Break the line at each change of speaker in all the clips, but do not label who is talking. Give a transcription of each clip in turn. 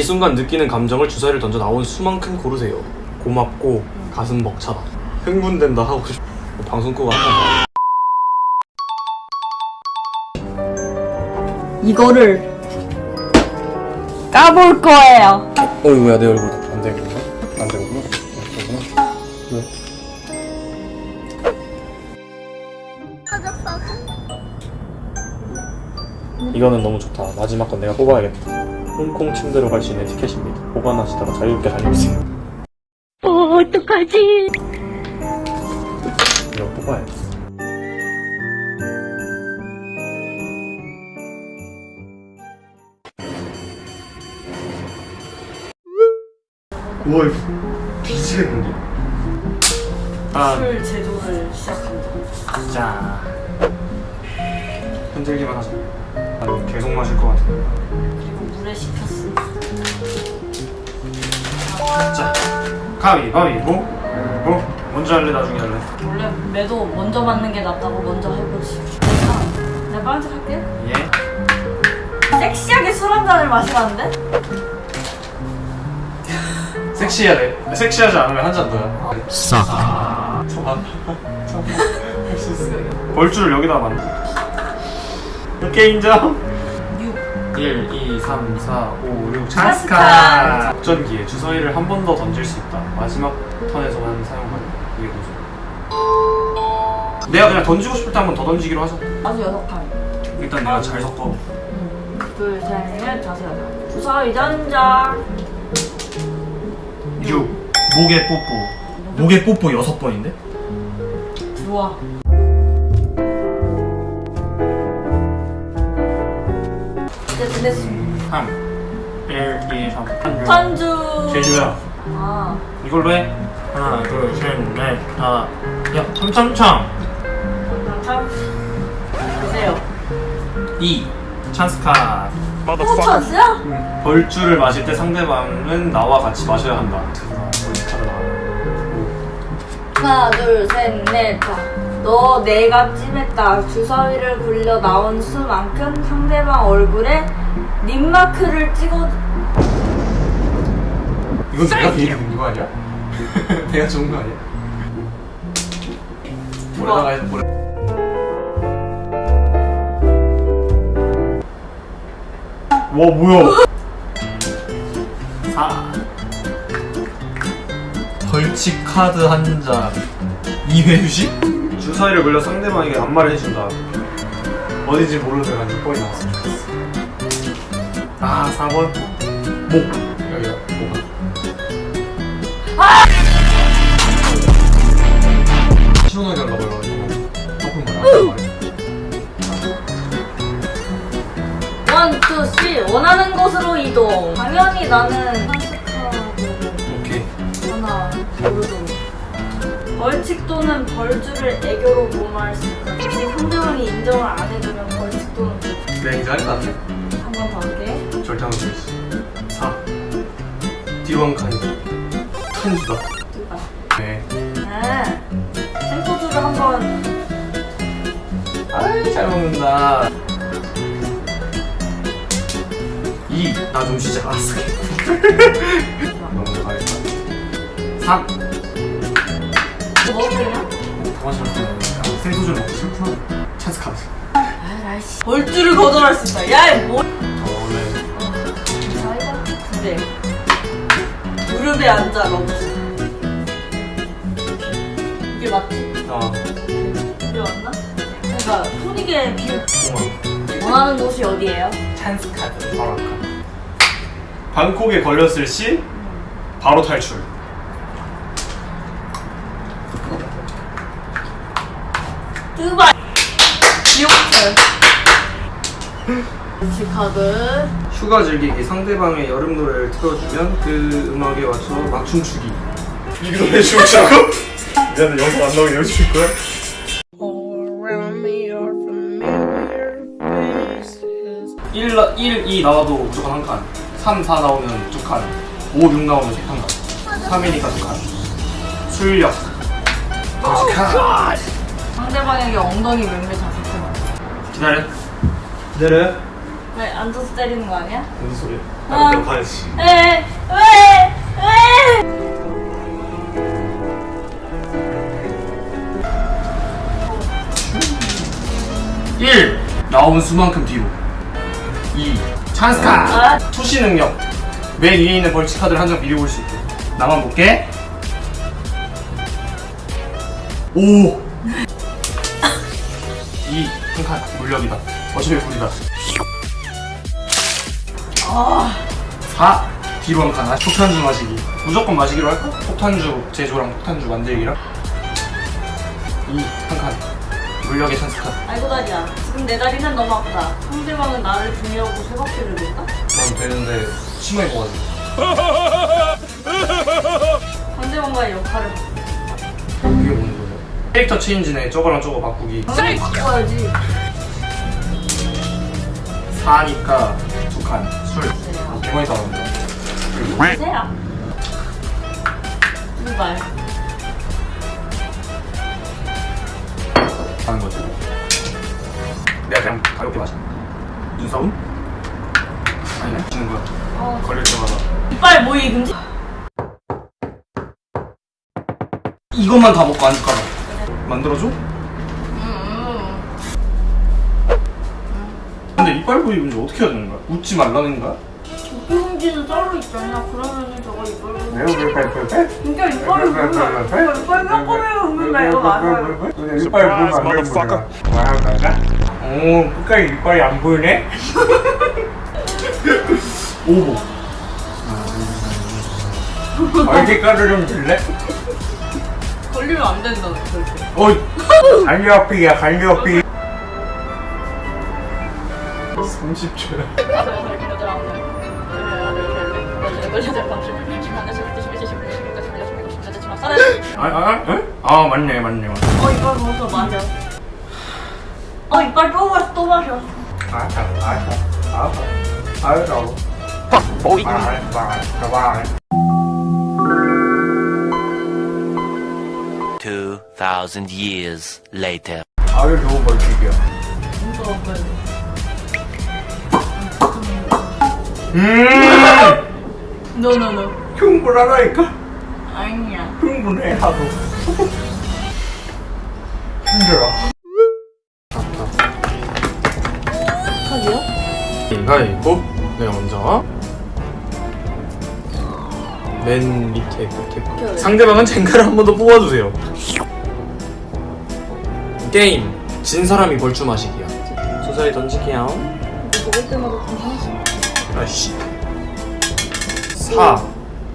이 순간 느끼는 감정을 주사위를 던져 나온 수만큼 고르세요. 고맙고 가슴 벅차다. 흥분된다 하고 싶. 방송 끄고 한번
이거를 까볼 거예요.
봐. 어이구야 내 얼굴 안 되구나. 안 되구나. 되구나. 왜? 이거는 너무 좋다. 마지막 건 내가 뽑아야겠다. 홍콩 침대로 갈 수 있는 티켓입니다. 보관하시다가 자유롭게 다녀오세요.
어, 어떡하지?
이거 뽑아야 돼. 이거 뒤지겠는데? 아,
술 제조를 시작한다.
자 흔들기만 하자 아 계속 마실 것 같아
그 물에 식혔어.
자 가위바위보 뭐? 먼저 할래 나중에 할래?
원래 매도 먼저 맞는 게 낫다고 먼저 해보지. 아, 내가 빨리 할게.
예?
섹시하게 술 한 잔을 마시라는데?
돼 섹시하지 않으면 한 잔 더야 싹 초반 할수 있어 벌주를 여기다 만들 오케이 인정
6.
1, 2, 3, 4, 5, 6
찬스카.
찬스카 작전기에 주사위를 한 번 더 던질 수 있다 마지막 턴에서만 사용 가능 이게 뭐죠? 내가 그냥 던지고 싶을 때 한 번 더 던지기로 하자
아주 여섯 칸.
일단 내가 잘 섞어
응. 둘, 셋, 넷, 다섯, 여섯. 주사위 전자.
6 목에 뽀뽀 목에 뽀뽀 여섯 번인데?
좋아. 이제 끝냈습니다.
3 1, 2, 3
천주.
제주야
아,
이걸로 해 하나 둘 셋 넷 다섯 야 참참 참
참. 보세요.
2 찬스카
또 찬스야?
벌주를 마실 때 상대방은 나와 같이 마셔야 한다
하나, 둘, 셋, 넷, 다. 너 내가 찜했다. 주사위를 굴려 나온 수만큼 상대방 얼굴에 립마크를 찍어.
이건 내가 비행기 있는 거 아니야? 내가 좋은 거 아니야? 모래다가 해서 모래 와 뭐야 4 벌칙 카드 한장 2회 휴식? 주사위를 걸려 상대방에게 안마를 해준다 어딘지 모르는 데가 6번이 나왔으면 좋겠어 아 4번 목 신혼하게 하려고 해가지고 조금 말안
One, two, three. 원하는 곳으로 이동. 당연히 나는 찬스카드를
오케이
하나 고르도록. 벌칙 또는 벌주를 애교로 무마할 수 있다. 상대방이 인정을 안 해주면 벌칙 또는 벌주.
내가 인정할 것 같아
한번 더 할게.
절대 안 되지 4 뒤로 한 칸이 칸이다.
누가?
네.
네. 생소주를 한번.
아이 잘 먹는다. 2 나 좀 쉬자 알았어 너무 가겠다. 3
먹었냐?
가마시면 생소주 먹고 싫구나 찬스 카드
아이씨. 벌주를 거절할 수 있다. 야, 이 뭐?
어
자이가 근데 무릎에 앉아 러브스. 이게 맞지?
어
이게 맞나? 그러니까 토닉의 비율.
고마워
원하는 곳이 어디예요?
찬스 카드 바로 아까 방콕에 걸렸을 시 바로 탈출
두바이. 지옥철. 지카드.
휴가 즐기기 상대방의 여름 노래를 틀어주면 그 음악에 맞춰 막 춤추기 이 노래 춤추라고? 미안해 영상 안 나오게 여기 거야?
Faces.
1, 1, 2 나와도 무조건 한 칸. 3, 4 나오면 두 칸. 5, 6 나오면 한 칸. 3이니까 두 칸. 출력. 칸.
상대방에게 엉덩이 맴매 자세.
기다려. 기다려.
왜 앉아서 때리는 거 아니야?
무슨 소리야?
아.
나도 가야지.
에, 왜? 왜?
1. 나온 수만큼 뒤로 2. 찬스 카드
아.
투시 능력 맨 위에 있는 벌칙 카드를 한 장 미리 볼 수 있게 나만 볼게 5 2. 한칸 물력이다 어차피 불이다 4. 뒤로 한칸 아, 폭탄주 마시기 무조건 마시기로 할까? 폭탄주 제조랑 폭탄주 만들기랑 2. 한 칸 물력의 찬스 카드
아이고 다리야. 지금 내 다리는 너무 아프다. 상대방은 나를 중요하고 세 바퀴를 돌까?
난 되는데 심하게 먹어가지고
상대방과의 역할을?
캐릭터 체인지네 저거랑 저거 바꾸기
바꿔야지.
4니까 두칸술 개많이 따라온다
세야. 누발.
하는 거지 내가 그냥 가볍게 마셔 눈싸움? 아니네 치는 거야
어.
걸릴 때마다
이빨 모이 금지.
이것만 다 먹고 안 줄까 봐 만들어줘?
음.
근데 이빨 부위 문제 어떻게 해야 되는 거야? 웃지 말라는 거야?
금지는 따로 있잖아. 그러면은 저거.
매우 불팔불팔?
진짜 이빨이 보면 이빨 몇 번이면 웃는다 이거 맞아요.
이빨 보면 안 보인다. 오, 끝까지 이빨이 안 보이네? 오보. 얼굴 가루 좀 줄래?
걸리면 안 된다 절대.
어이. 간료피야, 간료피. 30초야. 아, 아, 아, 아, 맞네, 맞네, 맞네.
어 이빨 먹어서 마셔. 어 이빨 또 마셔 또 마셔.
알았어, 알았어, 알았어. 알았어. 뻑, 아, 알았어, 알았어, 알았어.
2,000 years later.
아유, 좋은 벌칙이야.
진짜 먹어야 돼.
음!
노노노.
충분하다니까?
아니야.
충분해, 하도. 힘들어.
카드요?
가위바위보 내가 먼저 맨 밑에 끝에
오케이.
상대방은 젠가를 한 번 더 뽑아주세요. 게임. 진 사람이 벌주 마시기야. 주사위 던지기야
먹을 때마다 좀 하나씩.
아이씨. 4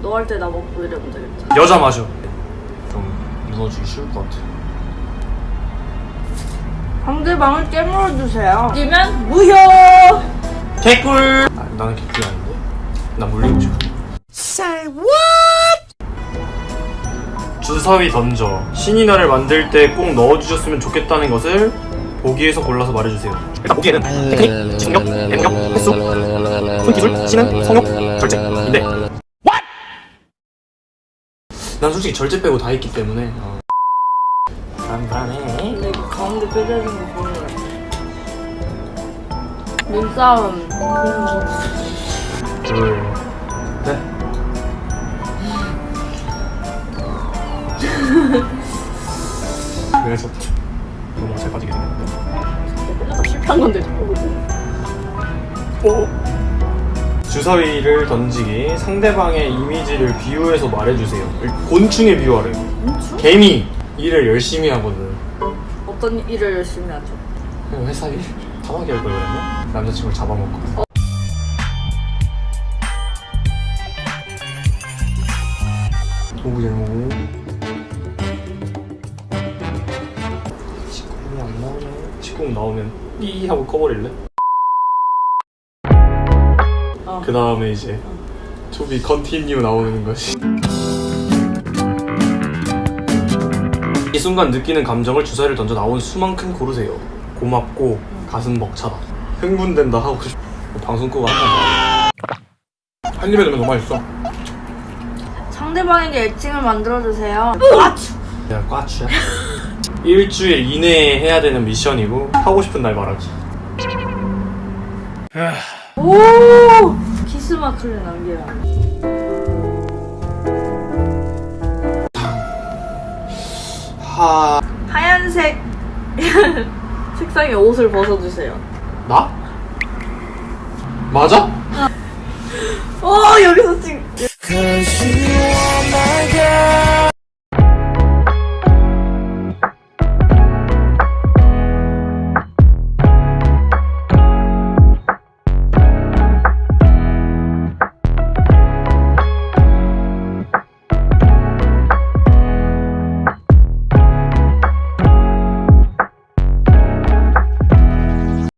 너할 때 나 먹고 이러면 되겠지.
여자 마셔. 좀 무너지기 쉬울 것 같아.
상대방을 깨물어 주세요. 뛰면 무효.
개꿀! 아, 나는 개꿀이 아닌데? 나 물리고 싶어 주사위 던져 신이 나를 만들 때 꼭 넣어주셨으면 좋겠다는 것을 보기에서 골라서 말해주세요 일단 보기에는 테크닉, 집중력, 애능력, 횟수, 손기술, 신은, 성욕, 절제 인데 난 솔직히 절제 빼고 다 했기 때문에 어. 불안불안해
근데 그 가운데 빼자는 거 보여요. 눈싸움.
둘, 그래서 너무 잘 빠지게 생겼는데.
실패한 건데.
오. 주사위를 던지기 상대방의 이미지를 비유해서 말해주세요. 곤충에 비유하래요.
곤충?
개미 일을 열심히 하거든.
어떤 일을 열심히 하죠?
회사 일 tam하게 할걸 그랬나? 남자친구를 잡아먹고. 오구제 오구. 직공이 10공 나오면 이 하고 꺼버릴래?
어.
그 다음에 이제 어. To be continue 나오는 것이. 이 순간 느끼는 감정을 주사위를 던져 나온 수만큼 고르세요. 고맙고 가슴 벅차다. 흥분된다 하고 싶... 방송 끄고 한한 입에 넣으면 너무 맛있어.
상대방에게 애칭을 만들어주세요.
까추 야 까추야. 일주일 이내에 해야 되는 미션이고 하고 싶은 날 말하기.
오! 키스 마크를 남겨라.
하
하얀색 색상의 옷을 벗어주세요.
나? 맞아?
어 여기서 지금